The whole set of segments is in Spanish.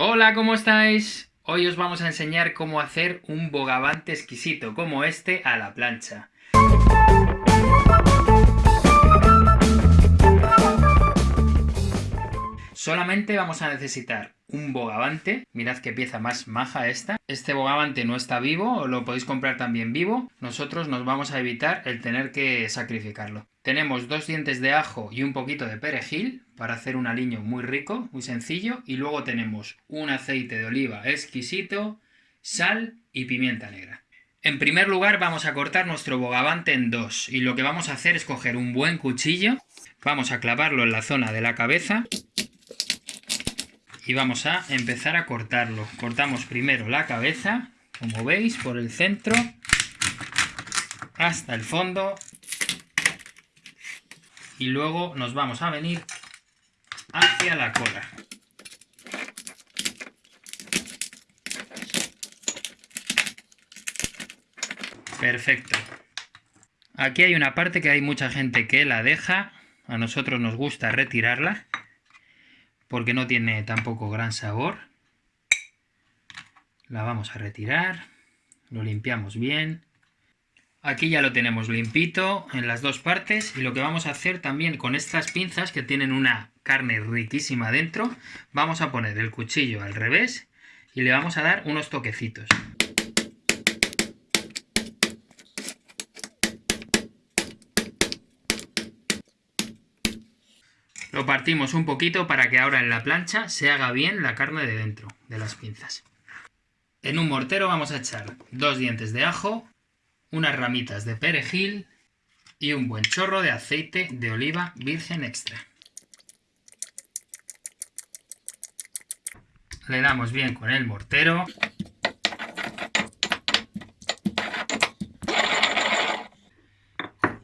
Hola, ¿cómo estáis? Hoy os vamos a enseñar cómo hacer un bogavante exquisito como este a la plancha. Solamente vamos a necesitar un bogavante, mirad qué pieza más maja esta. Este bogavante no está vivo, lo podéis comprar también vivo. Nosotros nos vamos a evitar el tener que sacrificarlo. Tenemos dos dientes de ajo y un poquito de perejil para hacer un aliño muy rico, muy sencillo. Y luego tenemos un aceite de oliva exquisito, sal y pimienta negra. En primer lugar vamos a cortar nuestro bogavante en dos y lo que vamos a hacer es coger un buen cuchillo, vamos a clavarlo en la zona de la cabeza y vamos a empezar a cortarlo. Cortamos primero la cabeza, como veis, por el centro hasta el fondo y luego nos vamos a venir hacia la cola. Perfecto. Aquí hay una parte que hay mucha gente que la deja, a nosotros nos gusta retirarla porque no tiene tampoco gran sabor. La vamos a retirar, lo limpiamos bien. Aquí ya lo tenemos limpito en las dos partes y lo que vamos a hacer también con estas pinzas que tienen una carne riquísima dentro, vamos a poner el cuchillo al revés y le vamos a dar unos toquecitos. Lo partimos un poquito para que ahora en la plancha se haga bien la carne de dentro de las pinzas. En un mortero vamos a echar dos dientes de ajo, unas ramitas de perejil y un buen chorro de aceite de oliva virgen extra. Le damos bien con el mortero.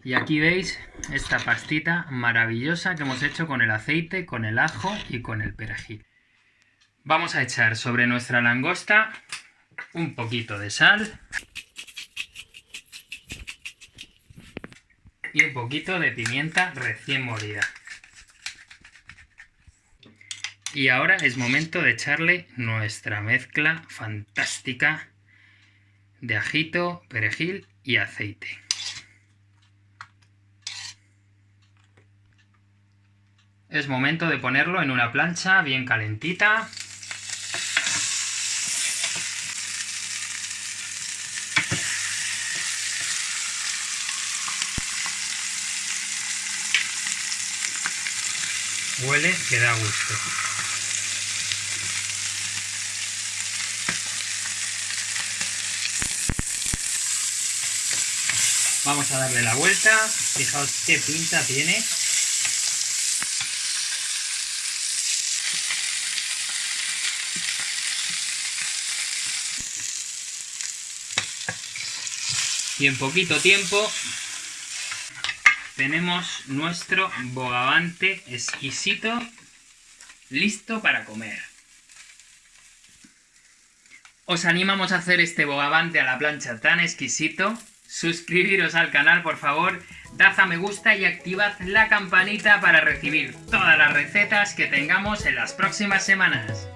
Y aquí veis esta pastita maravillosa que hemos hecho con el aceite, con el ajo y con el perejil. Vamos a echar sobre nuestra langosta un poquito de sal y un poquito de pimienta recién molida. Y ahora es momento de echarle nuestra mezcla fantástica de ajito, perejil y aceite. Es momento de ponerlo en una plancha bien calentita. Huele que da gusto. Vamos a darle la vuelta. Fijaos qué pinta tiene. y en poquito tiempo tenemos nuestro bogavante exquisito listo para comer. Os animamos a hacer este bogavante a la plancha tan exquisito. Suscribiros al canal, por favor, dad a me gusta y activad la campanita para recibir todas las recetas que tengamos en las próximas semanas.